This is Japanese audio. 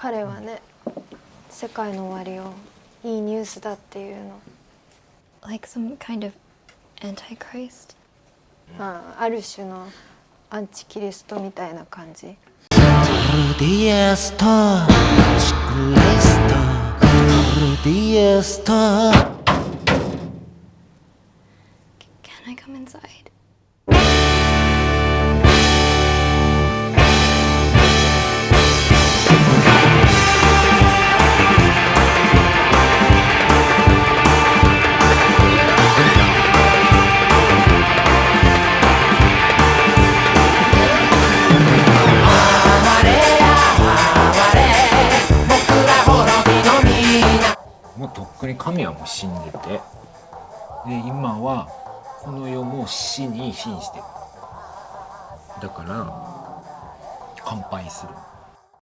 彼はね世界の終わりをいいニュースだっていうの Like some kind of antichrist? あある種のアンチキリストみたいな感じ. Can I come inside? もうとっくに神はもう死んでて。で今はこの世も死に瀕してる。だから乾杯する。